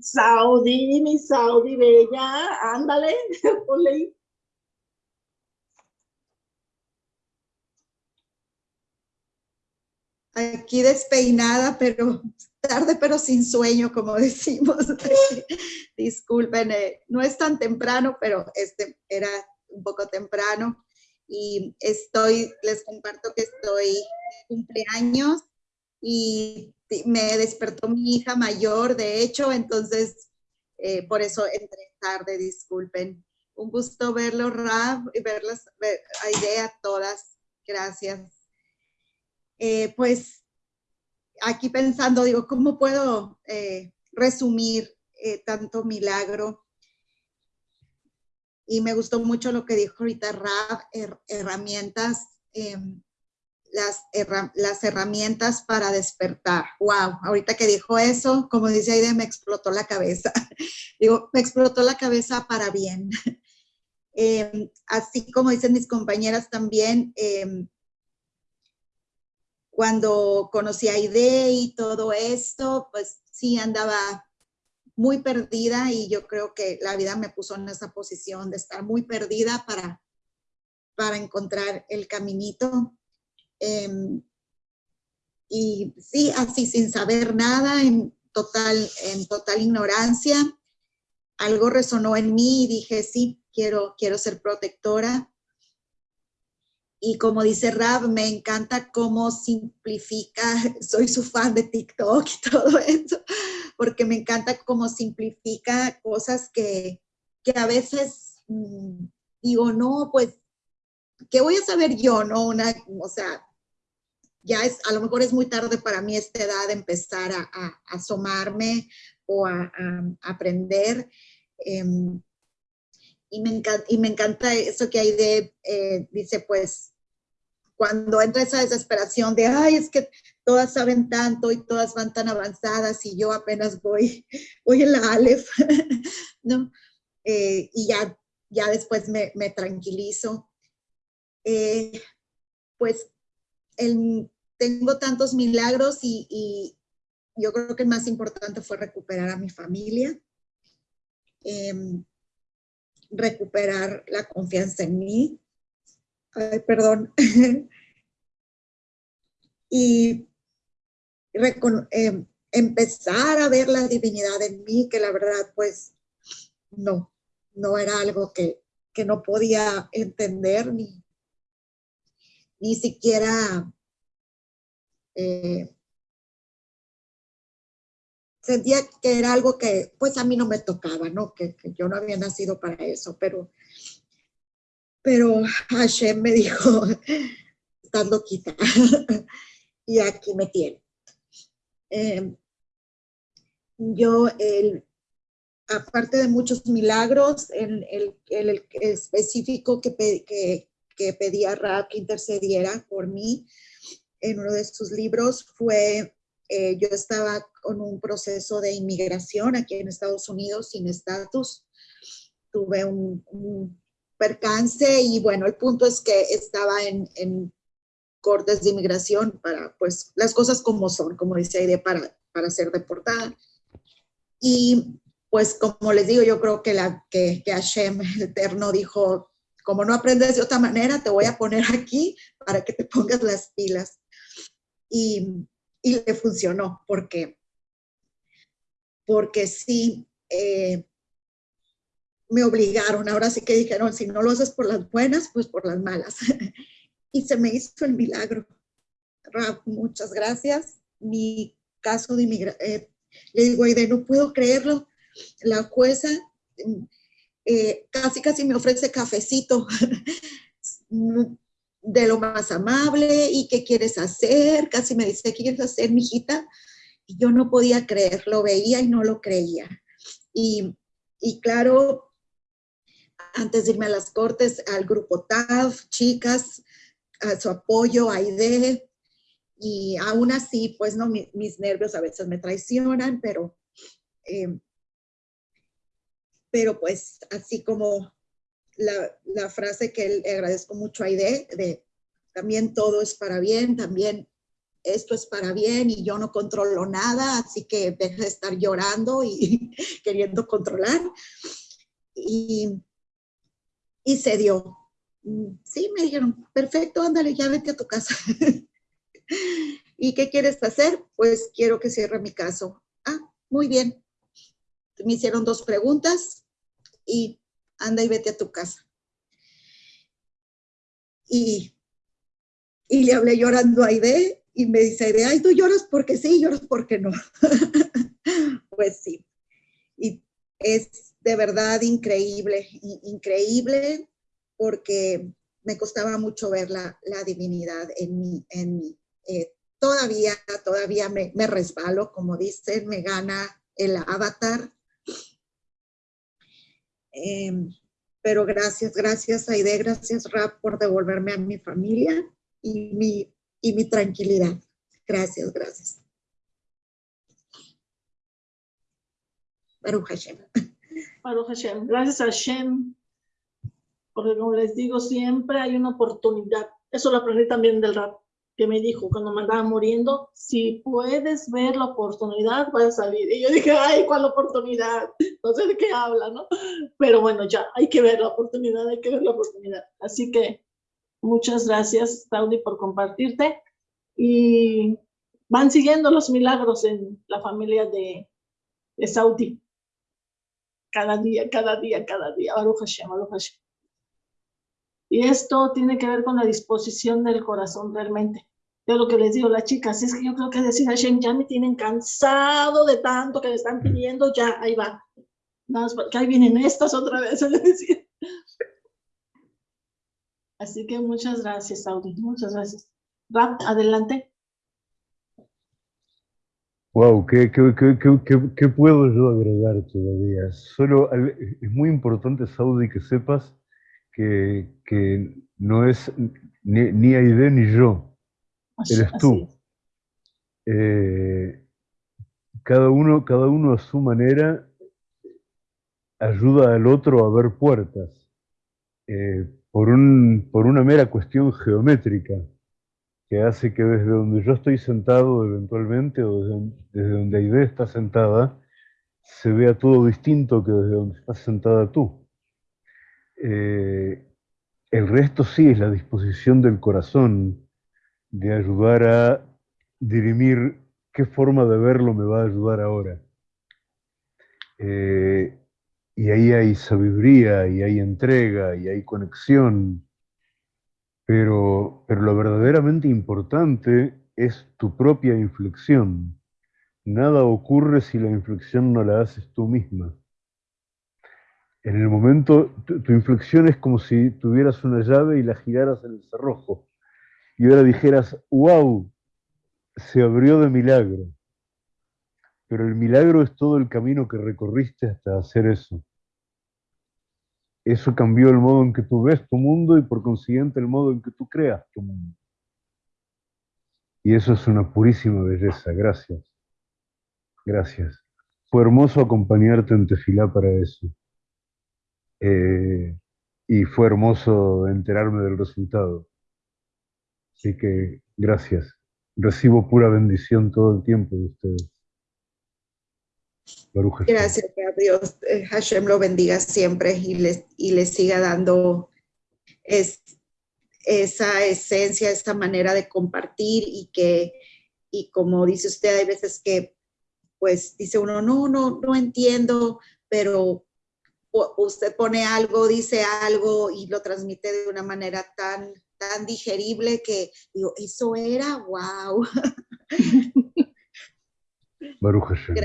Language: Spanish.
Saudi, mi Saudi bella, ándale, ponle ahí. Aquí despeinada, pero tarde, pero sin sueño, como decimos. Disculpen, eh, no es tan temprano, pero este era un poco temprano. Y estoy, les comparto que estoy cumpleaños y me despertó mi hija mayor, de hecho, entonces eh, por eso entré tarde, disculpen. Un gusto verlo, Rab, y verlas, ver, a todas. Gracias. Eh, pues aquí pensando, digo, ¿cómo puedo eh, resumir tanto milagro? Y me gustó mucho lo que dijo ahorita Rab, herramientas las herramientas para despertar. Wow, ahorita que dijo eso, como dice Aide, me explotó la cabeza. Digo, me explotó la cabeza para bien. Em, así como dicen mis compañeras también, em, cuando conocí a Aide y todo esto, pues sí andaba muy perdida y yo creo que la vida me puso en esa posición de estar muy perdida para, para encontrar el caminito Em, y sí, así sin saber nada, en total, en total ignorancia, algo resonó en mí y dije, sí, quiero, quiero ser protectora. Y como dice Rab, me encanta cómo simplifica, soy su fan de TikTok y todo eso, porque me encanta cómo simplifica cosas que, que a veces mm, digo, no, pues, ¿qué voy a saber yo? No, una, o sea, ya es, a lo mejor es muy tarde para mí esta edad empezar a, asomarme o a, aprender. Em, y, me encanta, eso que hay de, eh, dice pues, cuando entra esa desesperación de, ay, es que todas saben tanto y todas van tan avanzadas y yo apenas voy, voy en la Aleph, ¿no? Eh, y ya, ya después me, me tranquilizo. Eh, pues tengo tantos milagros y, yo creo que el más importante fue recuperar a mi familia, em, recuperar la confianza en mí, Ay, perdón, y em, empezar a ver la divinidad en mí, que la verdad pues no, no era algo que, que no podía entender ni, ni siquiera eh, sentía que era algo que pues a mí no me tocaba, ¿no? Que, yo no había nacido para eso, pero, pero Hashem me dijo, estás loquita, y aquí me tiene. Em, yo, el, aparte de muchos milagros, el, el, el específico que, que, que pedí a Rab que intercediera por mí en uno de sus libros fue, eh, yo estaba con un proceso de inmigración aquí en Estados Unidos sin estatus, tuve un, percance y bueno, el punto es que estaba en, en, cortes de inmigración para pues las cosas como son, como dice Aide, para, para ser deportada. Y pues como les digo, yo creo que, la, que, que Hashem, el Eterno, dijo, como no aprendes de otra manera, te voy a poner aquí para que te pongas las pilas. Y, y le funcionó, porque, porque sí, eh, me obligaron, ahora sí que dijeron, si no lo haces por las buenas, pues por las malas. y se me hizo el milagro. muchas gracias. Mi caso de inmigración, eh, le digo, Aide, no puedo creerlo. La jueza eh, casi casi me ofrece cafecito de lo más amable y qué quieres hacer, casi me dice, ¿qué quieres hacer, mijita? Y yo no podía creer, lo veía y no lo creía. Y, y claro, antes de irme a las cortes, al grupo TAF, chicas, a su apoyo, a IDE, y aún así, pues no, mis, nervios a veces me traicionan, pero eh, pero pues así como la, frase que le agradezco mucho a Aide, de también todo es para bien, también esto es para bien y yo no controlo nada, así que deja de estar llorando y queriendo controlar. Y, y se dio. Sí, me dijeron, perfecto, ándale, ya vete a tu casa. ¿Y qué quieres hacer? Pues quiero que cierre mi caso. Ah, muy bien. Me hicieron dos preguntas y anda y vete a tu casa. Y, y le hablé llorando a Aide y me dice Aide, ay, tú lloras porque sí, lloras porque no. pues sí. Y es de verdad increíble, increíble porque me costaba mucho ver la, la divinidad en mí, en mí. Eh, todavía, todavía me, me, resbalo, como dicen, me gana el avatar. Eh, pero gracias, gracias Aide, gracias Rap por devolverme a mi familia y mi, y mi tranquilidad. Gracias, gracias. Baruch Hashem. Baruch Hashem. Gracias a Hashem. Porque como les digo, siempre hay una oportunidad. Eso lo aprendí también del rap que me dijo cuando me andaba muriendo, si puedes ver la oportunidad, vas a salir. Y yo dije, ay, ¿cuál oportunidad? No sé de qué habla, ¿no? Pero bueno, ya, hay que ver la oportunidad, hay que ver la oportunidad. Así que muchas gracias, Saudi, por compartirte. Y van siguiendo los milagros en la familia de, Saudi. Cada día, cada día, cada día. Baruch Hashem. Y esto tiene que ver con la disposición del corazón realmente. Yo lo que les digo a las chicas es que yo creo que decir Hashem, ya me tienen cansado de tanto que me están pidiendo, ya, ahí va. Nada más porque ahí vienen estas otra vez, Así que muchas gracias, Saudi, muchas gracias. Rap, adelante. Wow, ¿qué, qué, qué, qué, puedo yo agregar todavía? Solo es muy importante, Saudi, que sepas que, que no es ni, ni Aide ni yo, eres tú. Eh, cada, uno, cada uno a su manera ayuda al otro a ver puertas, eh, por, un, por una mera cuestión geométrica, que hace que desde donde yo estoy sentado eventualmente, o desde, desde donde Aide está sentada, se vea todo distinto que desde donde estás sentada tú. Eh, el resto sí es la disposición del corazón de ayudar a dirimir qué forma de verlo me va a ayudar ahora. Eh, y ahí hay sabiduría, y hay entrega, y hay conexión. Pero, pero lo verdaderamente importante es tu propia inflexión. Nada ocurre si la inflexión no la haces tú misma en el momento, tu, inflexión es como si tuvieras una llave y la giraras en el cerrojo. Y ahora dijeras, wow, se abrió de milagro. Pero el milagro es todo el camino que recorriste hasta hacer eso. Eso cambió el modo en que tú ves tu mundo y por consiguiente el modo en que tú creas tu mundo. Y eso es una purísima belleza. Gracias. Gracias. Fue hermoso acompañarte en Tefilá para eso. Eh, y fue hermoso enterarme del resultado. Así que gracias. Recibo pura bendición todo el tiempo de ustedes. Gracias a Dios. Eh, Hashem lo bendiga siempre y les, y les siga dando es, esa esencia, esa manera de compartir y que, y como dice usted, hay veces que pues dice uno, no, no, no entiendo, pero usted pone algo, dice algo y lo transmite de una manera tan, tan digerible que digo, eso era, wow. Baruch Hashem.